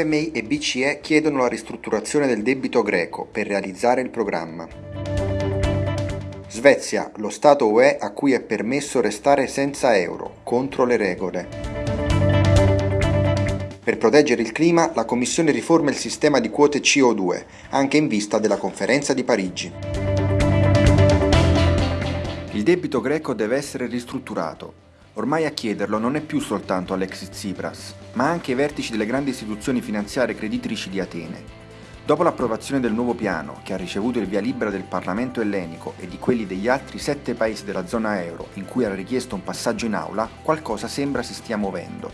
FMI e BCE chiedono la ristrutturazione del debito greco per realizzare il programma. Svezia, lo Stato UE a cui è permesso restare senza euro, contro le regole. Per proteggere il clima, la Commissione riforma il sistema di quote CO2, anche in vista della conferenza di Parigi. Il debito greco deve essere ristrutturato, Ormai a chiederlo non è più soltanto Alexis Tsipras, ma anche i vertici delle grandi istituzioni finanziarie creditrici di Atene. Dopo l'approvazione del nuovo piano, che ha ricevuto il via libera del Parlamento ellenico e di quelli degli altri sette paesi della zona euro in cui era richiesto un passaggio in aula, qualcosa sembra si stia muovendo.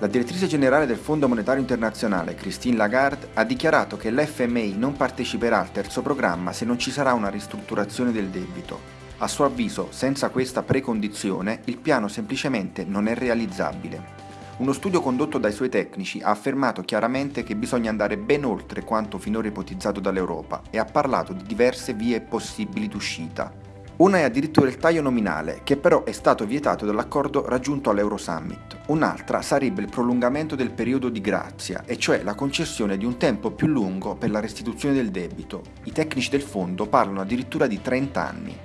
La direttrice generale del Fondo Monetario Internazionale, Christine Lagarde, ha dichiarato che l'FMI non parteciperà al terzo programma se non ci sarà una ristrutturazione del debito, a suo avviso, senza questa precondizione, il piano semplicemente non è realizzabile. Uno studio condotto dai suoi tecnici ha affermato chiaramente che bisogna andare ben oltre quanto finora ipotizzato dall'Europa e ha parlato di diverse vie possibili d'uscita. Una è addirittura il taglio nominale, che però è stato vietato dall'accordo raggiunto all'Eurosummit. Un'altra sarebbe il prolungamento del periodo di grazia, e cioè la concessione di un tempo più lungo per la restituzione del debito. I tecnici del fondo parlano addirittura di 30 anni.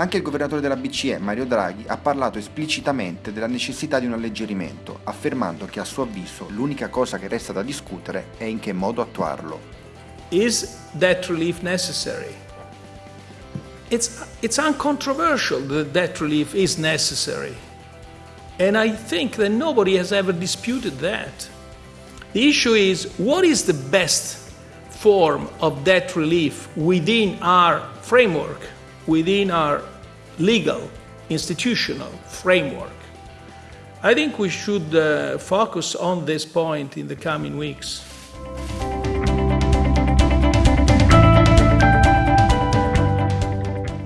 Anche il governatore della BCE, Mario Draghi, ha parlato esplicitamente della necessità di un alleggerimento, affermando che a suo avviso l'unica cosa che resta da discutere è in che modo attuarlo. Is debt relief necessary? It's, it's uncontroversial that debt relief is necessary. And I think that nobody has ever disputed that. The issue is what is the best form of debt relief within our framework? within our legal institutional framework. I think we should uh, focus on this point in the coming weeks.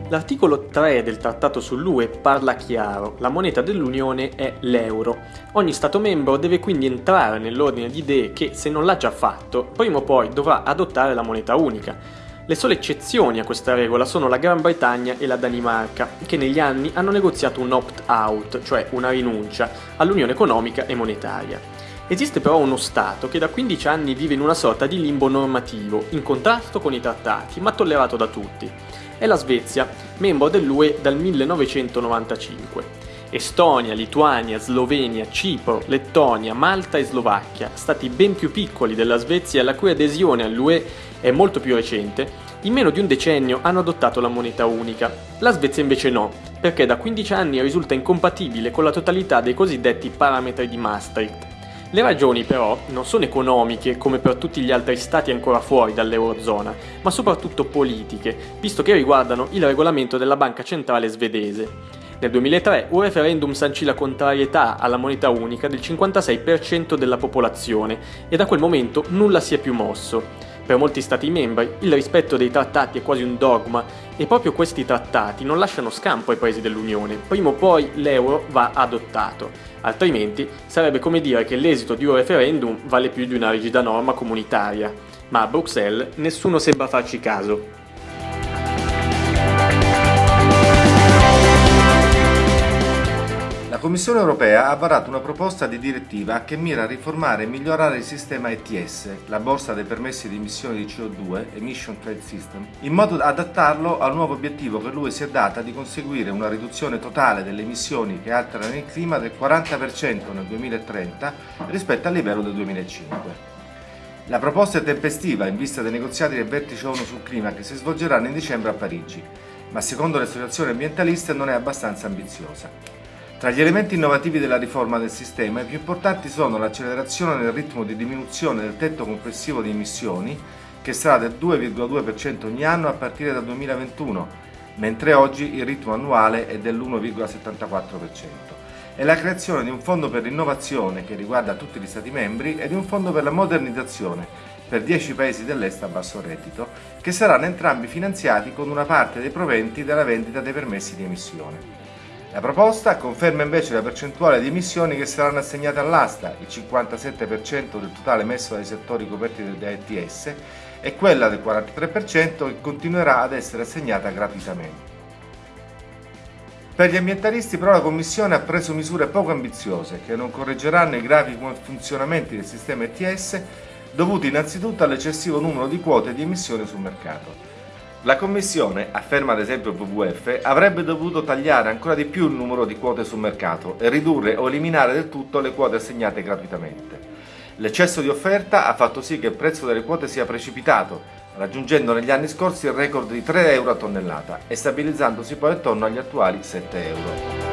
L'articolo 3 del Trattato sull'UE parla chiaro, la moneta dell'Unione è l'euro. Ogni Stato membro deve quindi entrare nell'ordine di idee che, se non l'ha già fatto, prima o poi dovrà adottare la moneta unica le sole eccezioni a questa regola sono la Gran Bretagna e la Danimarca, che negli anni hanno negoziato un opt-out, cioè una rinuncia, all'unione economica e monetaria. Esiste però uno Stato che da 15 anni vive in una sorta di limbo normativo, in contrasto con i trattati, ma tollerato da tutti. È la Svezia, membro dell'UE dal 1995. Estonia, Lituania, Slovenia, Cipro, Lettonia, Malta e Slovacchia, stati ben più piccoli della Svezia la cui adesione all'UE è molto più recente, in meno di un decennio hanno adottato la moneta unica. La Svezia invece no, perché da 15 anni risulta incompatibile con la totalità dei cosiddetti parametri di Maastricht. Le ragioni però non sono economiche come per tutti gli altri stati ancora fuori dall'Eurozona, ma soprattutto politiche, visto che riguardano il regolamento della banca centrale svedese. Nel 2003 un referendum sancì la contrarietà alla moneta unica del 56% della popolazione e da quel momento nulla si è più mosso. Per molti Stati membri il rispetto dei trattati è quasi un dogma e proprio questi trattati non lasciano scampo ai paesi dell'Unione, prima o poi l'euro va adottato, altrimenti sarebbe come dire che l'esito di un referendum vale più di una rigida norma comunitaria, ma a Bruxelles nessuno sembra farci caso. Commissione europea ha varato una proposta di direttiva che mira a riformare e migliorare il sistema ETS, la borsa dei permessi di emissione di CO2, Emission Trade System, in modo da adattarlo al nuovo obiettivo che lui si è data di conseguire una riduzione totale delle emissioni che alterano il clima del 40% nel 2030 rispetto al livello del 2005. La proposta è tempestiva in vista dei negoziati del vertice ONU sul clima che si svolgeranno in dicembre a Parigi, ma secondo le associazioni ambientaliste non è abbastanza ambiziosa. Tra gli elementi innovativi della riforma del sistema, i più importanti sono l'accelerazione nel ritmo di diminuzione del tetto complessivo di emissioni, che sarà del 2,2% ogni anno a partire dal 2021, mentre oggi il ritmo annuale è dell'1,74%, e la creazione di un fondo per l'innovazione che riguarda tutti gli Stati membri e di un fondo per la modernizzazione per 10 paesi dell'est a basso reddito, che saranno entrambi finanziati con una parte dei proventi della vendita dei permessi di emissione. La proposta conferma invece la percentuale di emissioni che saranno assegnate all'asta, il 57% del totale emesso dai settori coperti da ETS, e quella del 43% che continuerà ad essere assegnata gratuitamente. Per gli ambientalisti però la Commissione ha preso misure poco ambiziose che non correggeranno i gravi funzionamenti del sistema ETS dovuti innanzitutto all'eccessivo numero di quote di emissione sul mercato. La Commissione, afferma ad esempio WWF, avrebbe dovuto tagliare ancora di più il numero di quote sul mercato e ridurre o eliminare del tutto le quote assegnate gratuitamente. L'eccesso di offerta ha fatto sì che il prezzo delle quote sia precipitato, raggiungendo negli anni scorsi il record di 3 euro a tonnellata e stabilizzandosi poi attorno agli attuali 7 euro.